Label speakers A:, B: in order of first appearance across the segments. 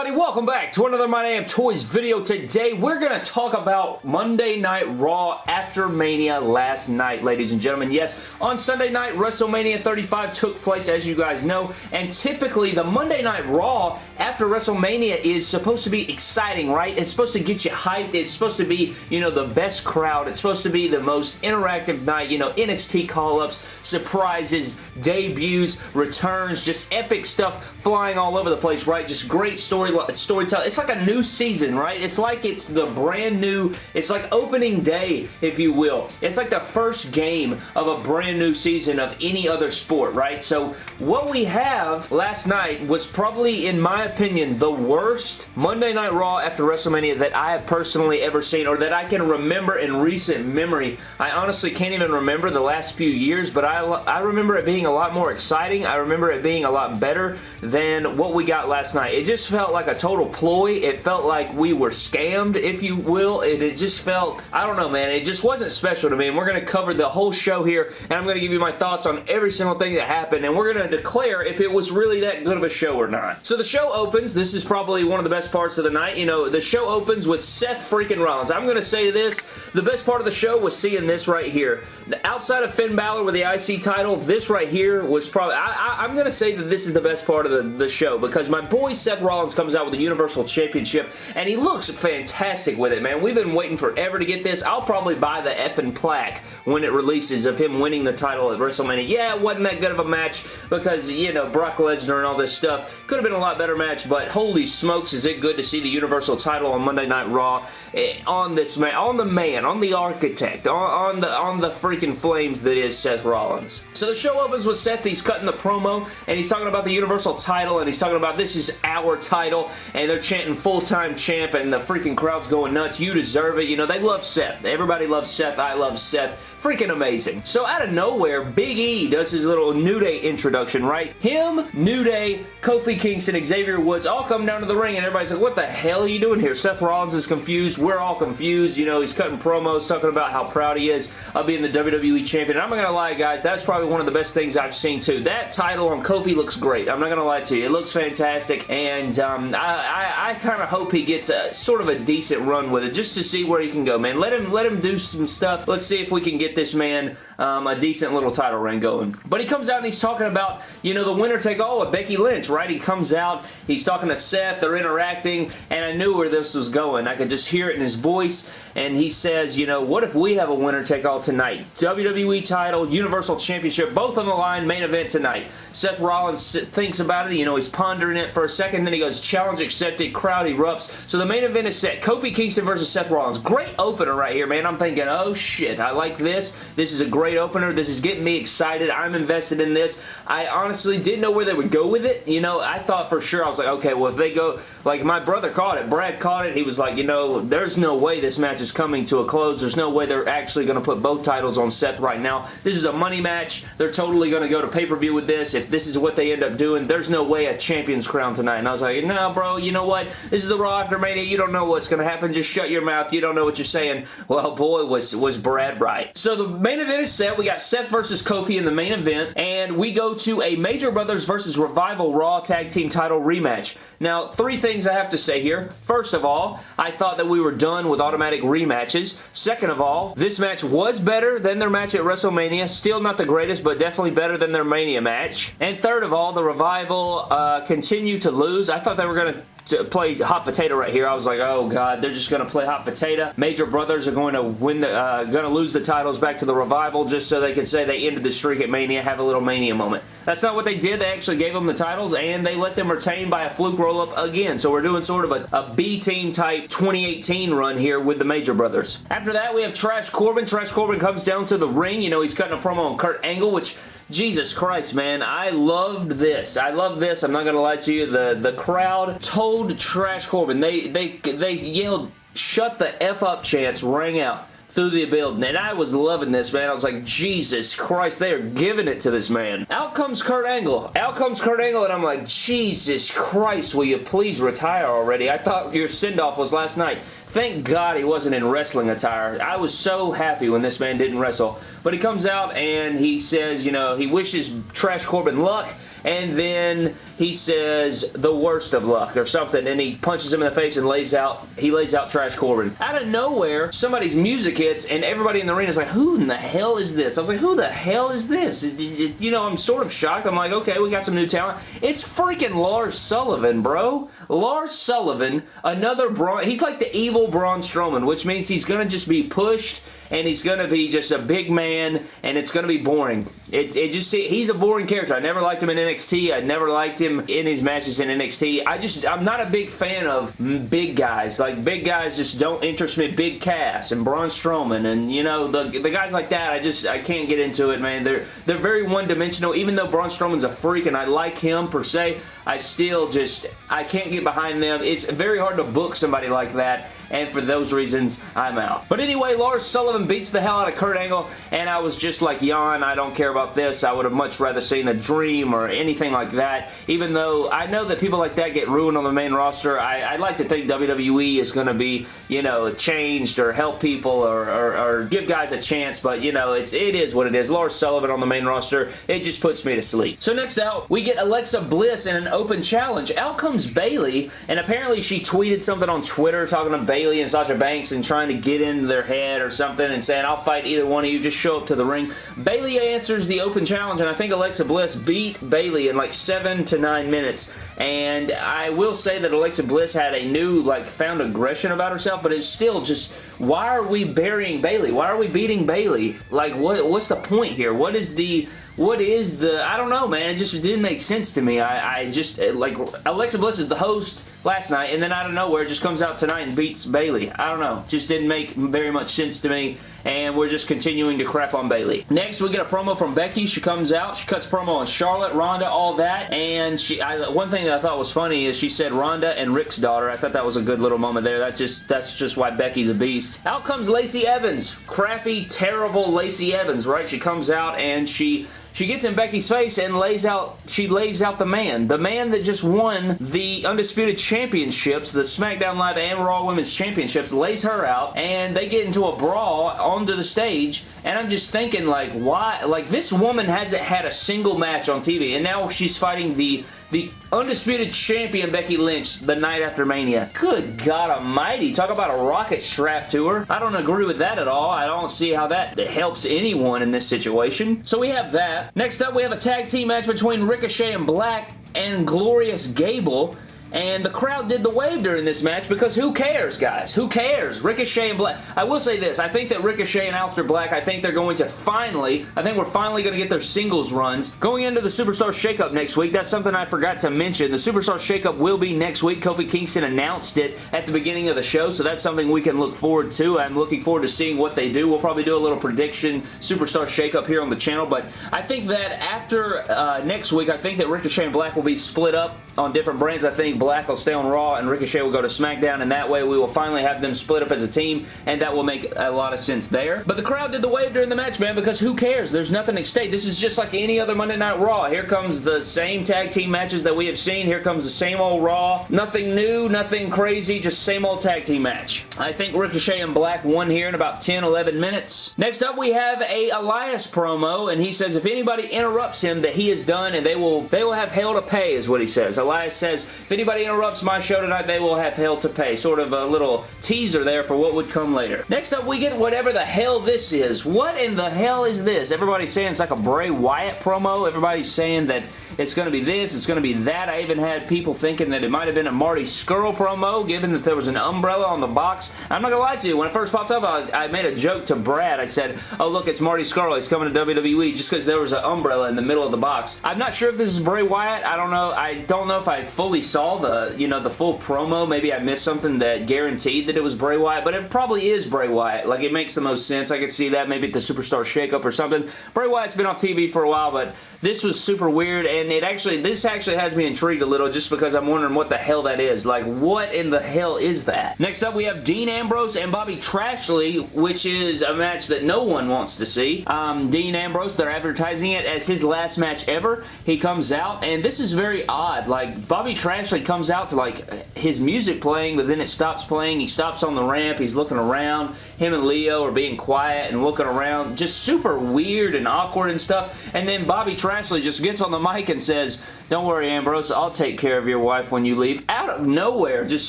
A: everybody? Welcome back to another My Damn Toys video. Today, we're going to talk about Monday Night Raw after Mania last night, ladies and gentlemen. Yes, on Sunday night, WrestleMania 35 took place, as you guys know, and typically, the Monday Night Raw after WrestleMania is supposed to be exciting, right? It's supposed to get you hyped. It's supposed to be, you know, the best crowd. It's supposed to be the most interactive night, you know, NXT call-ups, surprises, debuts, returns, just epic stuff flying all over the place, right? Just great story storytelling. It's like a new season, right? It's like it's the brand new, it's like opening day, if you will. It's like the first game of a brand new season of any other sport, right? So what we have last night was probably, in my opinion, the worst Monday Night Raw after WrestleMania that I have personally ever seen or that I can remember in recent memory. I honestly can't even remember the last few years, but I, I remember it being a lot more exciting. I remember it being a lot better than what we got last night. It just felt like a total ploy. It felt like we were scammed, if you will. It, it just felt, I don't know, man. It just wasn't special to me, and we're going to cover the whole show here, and I'm going to give you my thoughts on every single thing that happened, and we're going to declare if it was really that good of a show or not. So the show opens. This is probably one of the best parts of the night. You know, the show opens with Seth freaking Rollins. I'm going to say this. The best part of the show was seeing this right here. Outside of Finn Balor with the IC title, this right here was probably, I, am going to say that this is the best part of the, the show because my boy Seth Rollins comes out with the Universal Championship, and he looks fantastic with it, man. We've been waiting forever to get this. I'll probably buy the effing plaque when it releases of him winning the title at WrestleMania. Yeah, it wasn't that good of a match because, you know, Brock Lesnar and all this stuff. Could have been a lot better match, but holy smokes, is it good to see the Universal title on Monday Night Raw Eh, on this man, on the man, on the architect, on, on the on the freaking flames that is Seth Rollins. So the show opens with Seth, he's cutting the promo, and he's talking about the Universal title, and he's talking about this is our title, and they're chanting full-time champ and the freaking crowd's going nuts. You deserve it. You know, they love Seth. Everybody loves Seth. I love Seth. Freaking amazing. So out of nowhere, Big E does his little New Day introduction, right? Him, New Day, Kofi Kingston, Xavier Woods all come down to the ring and everybody's like, what the hell are you doing here? Seth Rollins is confused. We're all confused. You know, he's cutting promos talking about how proud he is of being the WWE Champion. And I'm not going to lie, guys, that's probably one of the best things I've seen too. That title on Kofi looks great. I'm not going to lie to you. It looks fantastic and um, I, I, I kind of hope he gets a sort of a decent run with it just to see where he can go, man. Let him, let him do some stuff. Let's see if we can get get this man um, a decent little title reign going. But he comes out and he's talking about, you know, the winner take all with Becky Lynch, right? He comes out, he's talking to Seth, they're interacting, and I knew where this was going. I could just hear it in his voice, and he says, you know, what if we have a winner take all tonight? WWE title, Universal Championship, both on the line, main event tonight. Seth Rollins thinks about it, you know, he's pondering it for a second, then he goes, challenge accepted, crowd erupts. So the main event is set. Kofi Kingston versus Seth Rollins. Great opener right here, man. I'm thinking, oh shit, I like this this. This is a great opener. This is getting me excited. I'm invested in this. I honestly didn't know where they would go with it. You know, I thought for sure, I was like, okay, well, if they go, like my brother caught it. Brad caught it. He was like, you know, there's no way this match is coming to a close. There's no way they're actually going to put both titles on Seth right now. This is a money match. They're totally going to go to pay-per-view with this. If this is what they end up doing, there's no way a champion's crown tonight. And I was like, no, bro, you know what? This is the Raw After Mania. You don't know what's going to happen. Just shut your mouth. You don't know what you're saying. Well, boy, was, was Brad right. So the main event is set. We got Seth versus Kofi in the main event, and we go to a Major Brothers versus Revival Raw Tag Team title rematch. Now, three things I have to say here. First of all, I thought that we were done with automatic rematches. Second of all, this match was better than their match at WrestleMania. Still not the greatest, but definitely better than their Mania match. And third of all, the Revival uh, continue to lose. I thought they were going to play hot potato right here. I was like, oh god, they're just going to play hot potato. Major Brothers are going to win the, uh, going to lose the titles back to the Revival just so they can say they ended the streak at Mania, have a little Mania moment. That's not what they did. They actually gave them the titles and they let them retain by a fluke roll-up again. So we're doing sort of a, a B-team type 2018 run here with the Major Brothers. After that, we have Trash Corbin. Trash Corbin comes down to the ring. You know, he's cutting a promo on Kurt Angle, which Jesus Christ, man. I loved this. I love this. I'm not going to lie to you. The, the crowd told Trash Corbin. They, they, they yelled, shut the F up chants rang out through the building. And I was loving this, man. I was like, Jesus Christ, they are giving it to this man. Out comes Kurt Angle. Out comes Kurt Angle, and I'm like, Jesus Christ, will you please retire already? I thought your send-off was last night. Thank God he wasn't in wrestling attire. I was so happy when this man didn't wrestle. But he comes out and he says, you know, he wishes Trash Corbin luck and then he says the worst of luck or something, and he punches him in the face and lays out, he lays out Trash Corbin. Out of nowhere, somebody's music hits, and everybody in the arena is like, who in the hell is this? I was like, who the hell is this? You know, I'm sort of shocked. I'm like, okay, we got some new talent. It's freaking Lars Sullivan, bro. Lars Sullivan, another Braun, he's like the evil Braun Strowman, which means he's to just be pushed and he's to be just a big man, and it's to be boring. It, it just he's a boring character. I never liked him in NXT. I never liked him in his matches in NXT. I just I'm not a big fan of big guys. Like big guys just don't interest me. Big Cass and Braun Strowman and you know the the guys like that. I just I can't get into it, man. They're they're very one dimensional. Even though Braun Strowman's a freak and I like him per se, I still just I can't get behind them. It's very hard to book somebody like that and for those reasons, I'm out. But anyway, Lars Sullivan beats the hell out of Kurt Angle, and I was just like, yawn, I don't care about this. I would have much rather seen a Dream or anything like that, even though I know that people like that get ruined on the main roster. I, I like to think WWE is going to be, you know, changed or help people or, or, or, give guys a chance, but, you know, it's, it is what it is. Lars Sullivan on the main roster, it just puts me to sleep. So next out, we get Alexa Bliss in an open challenge. Out comes Bayley, and apparently she tweeted something on Twitter talking to Bayley and Sasha Banks and trying to get into their head or something and saying, I'll fight either one of you, just show up to the ring. Bayley answers the open challenge, and I think Alexa Bliss beat Bayley in like seven to nine minutes, and I will say that Alexa Bliss had a new, like, found aggression about herself, but it's still just, why are we burying Bayley? Why are we beating Bayley? Like, what? what's the point here? What is the what is the, I don't know, man, it just didn't make sense to me. I, I just, eh, like, Alexa Bliss is the host last night, and then out of nowhere, just comes out tonight and beats Bayley. I don't know. Just didn't make very much sense to me, and we're just continuing to crap on Bayley. Next, we get a promo from Becky. She comes out. She cuts promo on Charlotte, Ronda, all that, and she. I, one thing I thought was funny is she said Ronda and Ric's daughter. I thought that was a good little moment there. That just That's just why Becky's a beast. Out comes Lacey Evans. Crappy, terrible Lacey Evans, right? She comes out and she she gets in Becky's face and lays out, she lays out the man. The man that just won the Undisputed Championships, the SmackDown Live and Raw Women's Championships, lays her out, and they get into a brawl onto the stage, and I'm just thinking, like, why? Like, this woman hasn't had a single match on TV, and now she's fighting the the undisputed champion Becky Lynch the night after Mania. Good God almighty. Talk about a rocket strap to her. I don't agree with that at all. I don't see how that helps anyone in this situation. So we have that. Next up, we have a tag team match between Ricochet and Black and Glorious Gable. And the crowd did the wave during this match because who cares, guys? Who cares? Ricochet and Black. I will say this. I think that Ricochet and Aleister Black, I think they're going to finally, I think we're finally going to get their singles runs. Going into the Superstar Shakeup next week, that's something I forgot to mention. The Superstar Shakeup will be next week. Kofi Kingston announced it at the beginning of the show, so that's something we can look forward to. I'm looking forward to seeing what they do. We'll probably do a little prediction Superstar Shakeup here on the channel, but I think that after uh, next week, I think that Ricochet and Black will be split up on different brands. I think Black will stay on Raw and Ricochet will go to SmackDown and that way we will finally have them split up as a team and that will make a lot of sense there. But the crowd did the wave during the match, man, because who cares? There's nothing at stake. This is just like any other Monday Night Raw. Here comes the same tag team matches that we have seen. Here comes the same old Raw. Nothing new, nothing crazy, just same old tag team match. I think Ricochet and Black won here in about 10, 11 minutes. Next up, we have a Elias promo, and he says if anybody interrupts him, that he is done, and they will they will have hell to pay, is what he says. Elias says, if anybody interrupts interrupts my show tonight, they will have hell to pay. Sort of a little teaser there for what would come later. Next up, we get whatever the hell this is. What in the hell is this? Everybody's saying it's like a Bray Wyatt promo. Everybody's saying that it's going to be this, it's going to be that. I even had people thinking that it might have been a Marty Scurll promo, given that there was an umbrella on the box. I'm not going to lie to you. When it first popped up, I, I, made a joke to Brad. I said, oh, look, it's Marty Scurll. He's coming to WWE just because there was an umbrella in the middle of the box. I'm not sure if this is Bray Wyatt. I don't know. I don't know if I fully saw the, you know, the full promo. Maybe I missed something that guaranteed that it was Bray Wyatt, but it probably is Bray Wyatt. Like, it makes the most sense. I could see that maybe at the Superstar Shakeup or something. Bray Wyatt's been on TV for a while, but this was super weird, and it actually, this actually has me intrigued a little just because I'm wondering what the hell that is. Like, what in the hell is that? Next up, we have Dean Ambrose and Bobby Trashley, which is a match that no one wants to see. Um, Dean Ambrose, they're advertising it as his last match ever. He comes out, and this is very odd. Like, Bobby Trashley comes out to, like, his music playing, but then it stops playing. He stops on the ramp. He's looking around. Him and Lio are being quiet and looking around. Just super weird and awkward and stuff. And then Bobby Trashley just gets on the mic and and says, don't worry, Ambrose, I'll take care of your wife when you leave. Out of nowhere. Just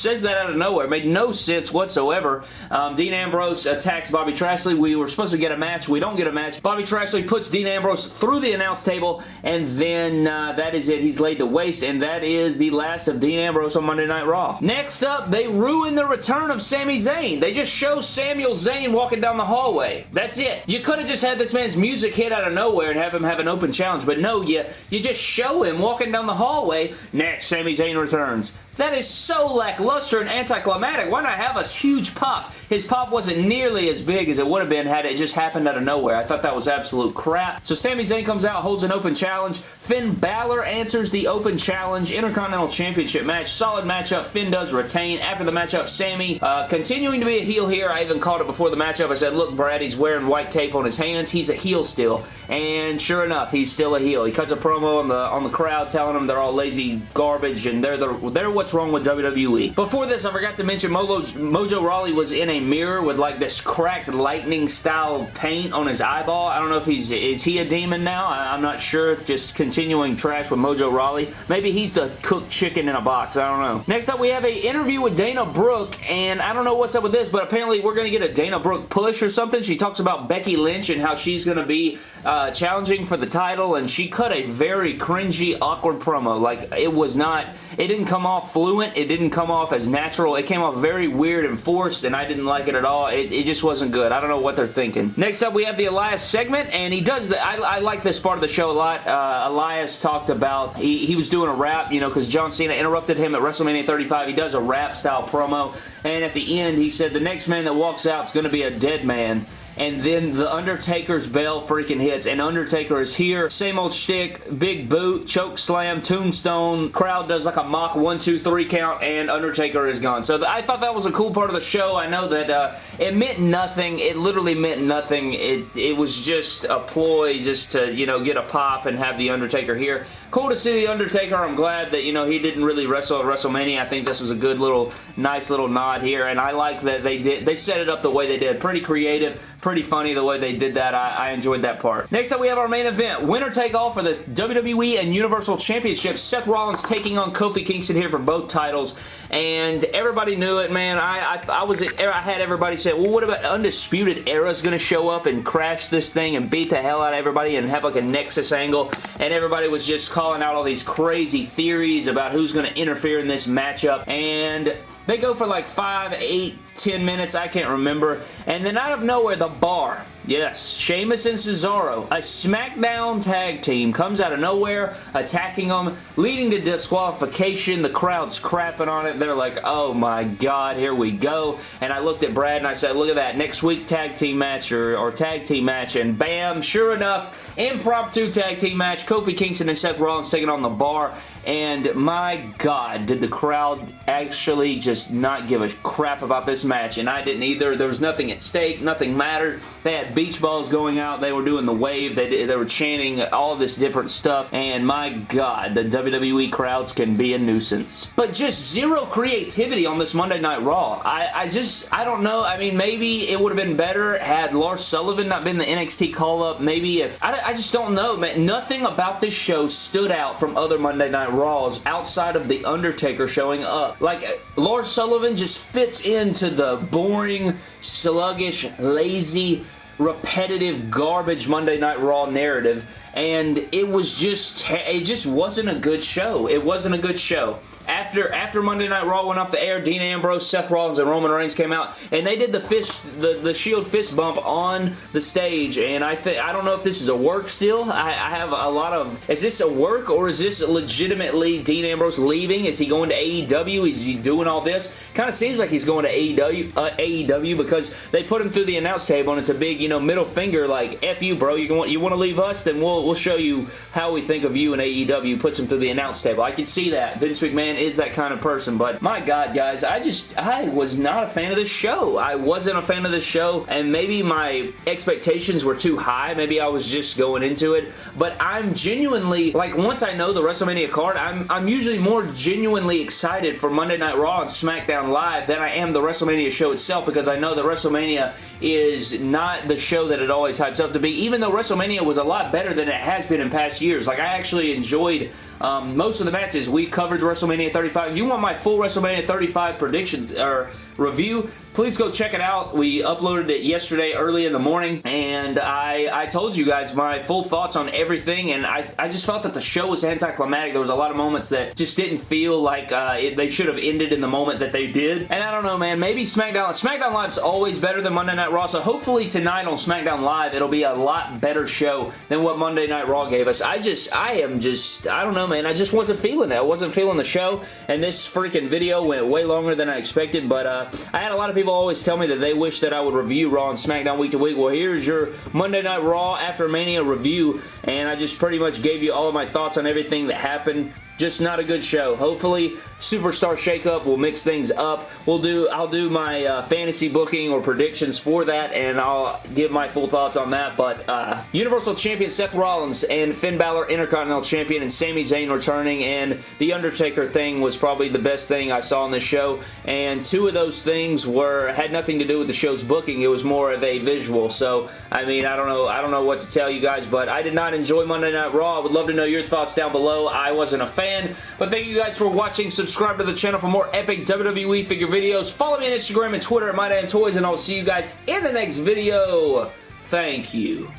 A: says that out of nowhere. Made no sense whatsoever. Um, Dean Ambrose attacks Bobby Trashley. We were supposed to get a match. We don't get a match. Bobby Trashley puts Dean Ambrose through the announce table, and then uh, that is it. He's laid to waste, and that is the last of Dean Ambrose on Monday Night Raw. Next up, they ruin the return of Sami Zayn. They just show Samuel Zayn walking down the hallway. That's it. You could have just had this man's music hit out of nowhere and have him have an open challenge, but no, you, you just show him walking down the hallway. Next, Sami Zayn returns. That is so lackluster and anticlimactic. Why not have a huge pop? His pop wasn't nearly as big as it would have been had it just happened out of nowhere. I thought that was absolute crap. So Sami Zayn comes out, holds an open challenge. Finn Balor answers the open challenge. Intercontinental Championship match. Solid matchup. Finn does retain. After the matchup, Sami uh, continuing to be a heel here. I even called it before the matchup. I said, look, Brad, he's wearing white tape on his hands. He's a heel still. And sure enough, he's still a heel. He cuts a promo on the on the crowd telling them they're all lazy garbage and they're, the, they're what's wrong with WWE. Before this, I forgot to mention Mojo, Mojo Rawley was in a mirror with like this cracked lightning style paint on his eyeball. I don't know if he's, is he a demon now? I, am not sure. Just continuing trash with Mojo Rawley. Maybe he's the cooked chicken in a box. I don't know. Next up, we have a interview with Dana Brooke, and I don't know what's up with this, but apparently we're going to get a Dana Brooke push or something. She talks about Becky Lynch and how she's going to be uh, challenging for the title, and she cut a very cringy, awkward promo. Like, it was not, it didn't come off fluent it didn't come off as natural. It came off very weird and forced, and I didn't like it at all. It, it just wasn't good. I don't know what they're thinking. Next up, we have the Elias segment, and he does the... I, I like this part of the show a lot. Uh, Elias talked about... He, he was doing a rap, you know, because John Cena interrupted him at WrestleMania 35. He does a rap-style promo, and at the end, he said, the next man that walks out is going to be a dead man and then the Undertaker's bell freaking hits, and Undertaker is here. Same old shtick, big boot, choke slam, tombstone, crowd does like a mock one, two, three count, and Undertaker is gone. So I thought that was a cool part of the show. I know that uh, it meant nothing. It literally meant nothing. It, it was just a ploy just to, you know, get a pop and have the Undertaker here. Cool to see The Undertaker. I'm glad that, you know, he didn't really wrestle at WrestleMania. I think this was a good little, nice little nod here, and I like that they did, they set it up the way they did. Pretty creative, pretty funny the way they did that. I, I enjoyed that part. Next up, we have our main event. Winner take all for the WWE and Universal Championships. Seth Rollins taking on Kofi Kingston here for both titles, and everybody knew it, man. I, I, I was, I had everybody say, well, what about Undisputed Era's going to show up and crash this thing and beat the hell out of everybody and have like a Nexus angle, and everybody was just calling out all these crazy theories about who's going to interfere in this matchup, and they go for like 5, eight, ten minutes, I can't remember, and then out of nowhere, the bar, yes, Sheamus and Cesaro, a SmackDown tag team, comes out of nowhere, attacking them, leading to disqualification, the crowd's crapping on it, they're like, oh my god, here we go, and I looked at Brad and I said, look at that, next week tag team match, or, or tag team match, and bam, sure enough, impromptu tag team match, Kofi Kingston and Seth Rollins taking on the bar, and my god, did the crowd actually just not give a crap about this match, and I didn't either. There was nothing at stake, nothing mattered. They had beach balls going out, they were doing the wave, they, did, they were chanting all this different stuff, and my god, the WWE crowds can be a nuisance. But just zero creativity on this Monday Night Raw. I, I just, I don't know, I mean, maybe it would have been better had Lars Sullivan not been the NXT call-up, maybe if, I, I just don't know, man. Nothing about this show stood out from other Monday Night Raws outside of The Undertaker showing up. Like, Lars Sullivan just fits into the boring, sluggish, lazy, repetitive, garbage Monday Night Raw narrative and it was just, it just wasn't a good show. It wasn't a good show after after Monday Night Raw went off the air, Dean Ambrose, Seth Rollins, and Roman Reigns came out, and they did the fist, the, the Shield fist bump on the stage, and I think I don't know if this is a work still. I, I, have a lot of, is this a work, or is this legitimately Dean Ambrose leaving? Is he going to AEW? Is he doing all this? Kind of seems like he's going to AEW, uh, AEW because they put him through the announce table, and it's a big, you know, middle finger, like, F you, bro. You want, you want to leave us? Then we'll, we'll show you how we think of you in AEW. Puts him through the announce table. I can see that. Vince McMahon Is that kind of person, but my God, guys, I just, I was not a fan of this show. I wasn't a fan of this show, and maybe my expectations were too high. Maybe I was just going into it, but I'm genuinely, like, once I know the WrestleMania card, I'm, I'm usually more genuinely excited for Monday Night Raw and SmackDown Live than I am the WrestleMania show itself because I know that WrestleMania is not the show that it always hypes up to be, even though WrestleMania was a lot better than it has been in past years. Like, I actually enjoyed um, most of the matches. We covered WrestleMania 35. If you want my full WrestleMania 35 predictions or review, please go check it out. We uploaded it yesterday early in the morning, and I, I told you guys my full thoughts on everything, and I, I just felt that the show was anticlimactic. There was a lot of moments that just didn't feel like uh, it, they should have ended in the moment that they did, and I don't know, man. Maybe SmackDown, SmackDown Live's always better than Monday Night Raw, so hopefully tonight on SmackDown Live, it'll be a lot better show than what Monday Night Raw gave us. I just, I am just, I don't know, man. I just wasn't feeling it. I wasn't feeling the show, and this freaking video went way longer than I expected, but uh, I had a lot of people always tell me that they wish that I would review Raw and SmackDown week to week. Well, here's your Monday Night Raw After Mania review, and I just pretty much gave you all of my thoughts on everything that happened just not a good show. Hopefully, Superstar Shakeup will mix things up. We'll do, I'll do my uh, fantasy booking or predictions for that, and I'll give my full thoughts on that. But uh, Universal Champion Seth Rollins and Finn Balor Intercontinental Champion and Sami Zayn returning, and The Undertaker thing was probably the best thing I saw on this show. And two of those things were had nothing to do with the show's booking. It was more of a visual. So, I mean, I don't know, I don't know what to tell you guys, but I did not enjoy Monday Night Raw. I would love to know your thoughts down below. I wasn't a fan fan. But thank you guys for watching. Subscribe to the channel for more epic WWE figure videos. Follow me on Instagram and Twitter at MyDamnToys, and I'll see you guys in the next video. Thank you.